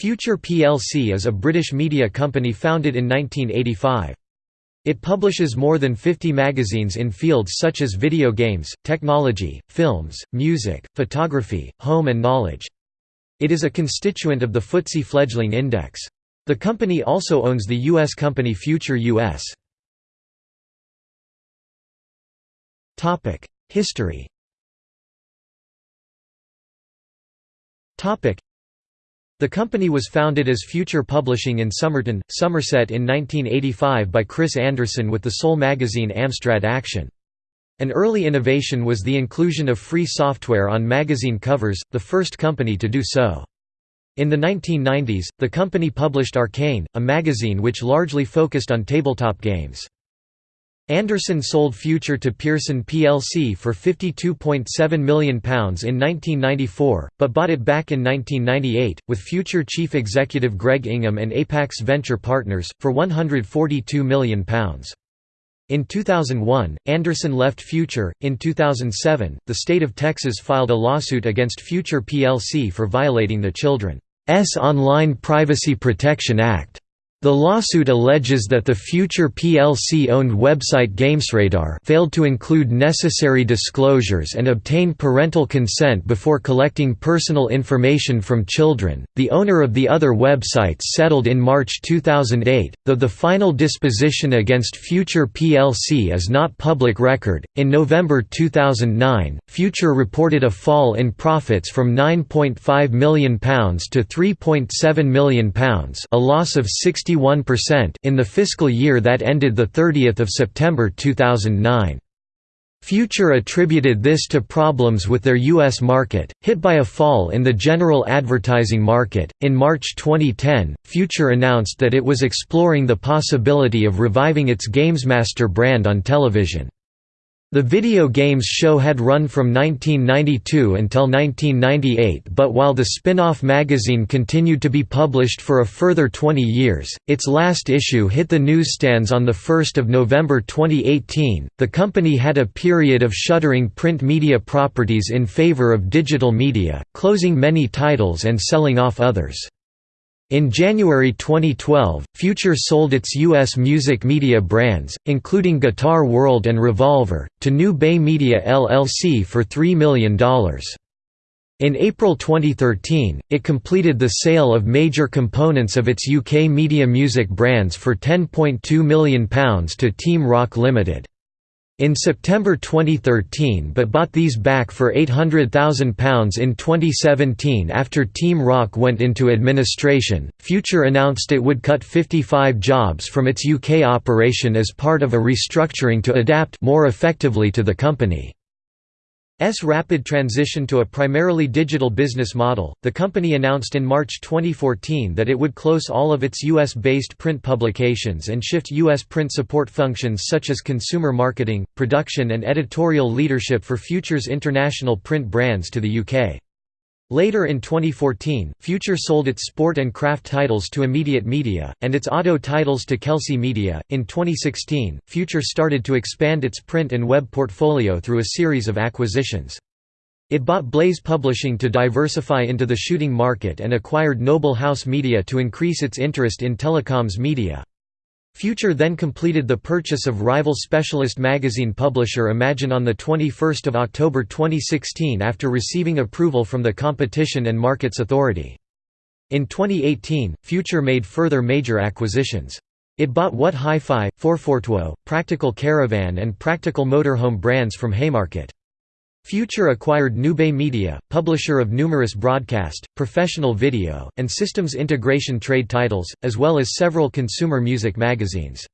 Future plc is a British media company founded in 1985. It publishes more than 50 magazines in fields such as video games, technology, films, music, photography, home and knowledge. It is a constituent of the FTSE Fledgling Index. The company also owns the U.S. company Future US. History the company was founded as Future Publishing in Somerton, Somerset in 1985 by Chris Anderson with the sole magazine Amstrad Action. An early innovation was the inclusion of free software on magazine covers, the first company to do so. In the 1990s, the company published Arcane, a magazine which largely focused on tabletop games. Anderson sold Future to Pearson plc for £52.7 million in 1994, but bought it back in 1998, with Future chief executive Greg Ingham and Apax Venture Partners, for £142 million. In 2001, Anderson left Future. In 2007, the state of Texas filed a lawsuit against Future plc for violating the Children's Online Privacy Protection Act. The lawsuit alleges that the future PLC-owned website GamesRadar failed to include necessary disclosures and obtain parental consent before collecting personal information from children. The owner of the other websites settled in March 2008, though the final disposition against Future PLC is not public record. In November 2009, Future reported a fall in profits from £9.5 million to £3.7 million, a loss of 60 61% in the fiscal year that ended 30 September 2009. Future attributed this to problems with their U.S. market, hit by a fall in the general advertising market. In March 2010, Future announced that it was exploring the possibility of reviving its GamesMaster brand on television. The video games show had run from 1992 until 1998 but while the spin-off magazine continued to be published for a further 20 years, its last issue hit the newsstands on 1 November 2018. The company had a period of shuttering print media properties in favor of digital media, closing many titles and selling off others. In January 2012, Future sold its U.S. music media brands, including Guitar World and Revolver, to New Bay Media LLC for $3 million. In April 2013, it completed the sale of major components of its UK media music brands for £10.2 million to Team Rock Limited in September 2013 but bought these back for £800,000 in 2017 after Team Rock went into administration. Future announced it would cut 55 jobs from its UK operation as part of a restructuring to adapt more effectively to the company. S rapid transition to a primarily digital business model, the company announced in March 2014 that it would close all of its US-based print publications and shift US print support functions such as consumer marketing, production and editorial leadership for Future's international print brands to the UK. Later in 2014, Future sold its sport and craft titles to Immediate Media, and its auto titles to Kelsey Media. In 2016, Future started to expand its print and web portfolio through a series of acquisitions. It bought Blaze Publishing to diversify into the shooting market and acquired Noble House Media to increase its interest in telecoms media. Future then completed the purchase of rival specialist magazine publisher Imagine on 21 October 2016 after receiving approval from the Competition and Markets Authority. In 2018, Future made further major acquisitions. It bought What Hi-Fi, FourFourTwo, Practical Caravan and Practical Motorhome brands from Haymarket. Future acquired NewBay Media, publisher of numerous broadcast, professional video, and systems integration trade titles, as well as several consumer music magazines.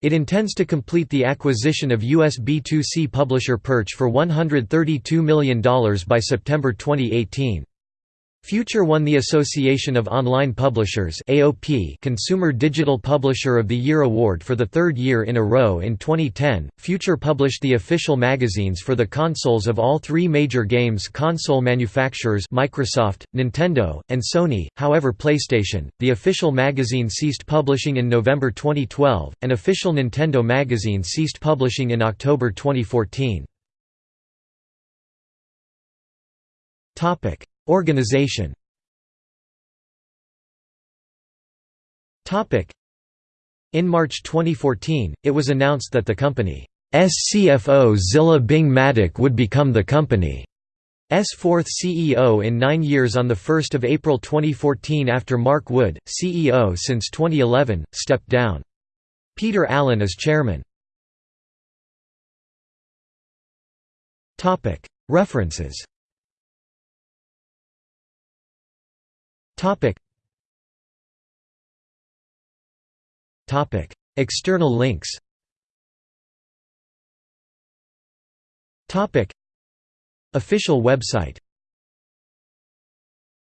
It intends to complete the acquisition of US B2C publisher Purch for $132 million by September 2018. Future won the Association of Online Publishers AOP Consumer Digital Publisher of the Year award for the third year in a row in 2010. Future published the official magazines for the consoles of all three major games console manufacturers Microsoft, Nintendo, and Sony. However, PlayStation, the official magazine ceased publishing in November 2012, and official Nintendo magazine ceased publishing in October 2014. Topic: Organization In March 2014, it was announced that the company's CFO Zillah Byng-Maddick would become the company's fourth CEO in nine years on 1 April 2014 after Mark Wood, CEO since 2011, stepped down. Peter Allen is chairman. References External links. Topic. Official website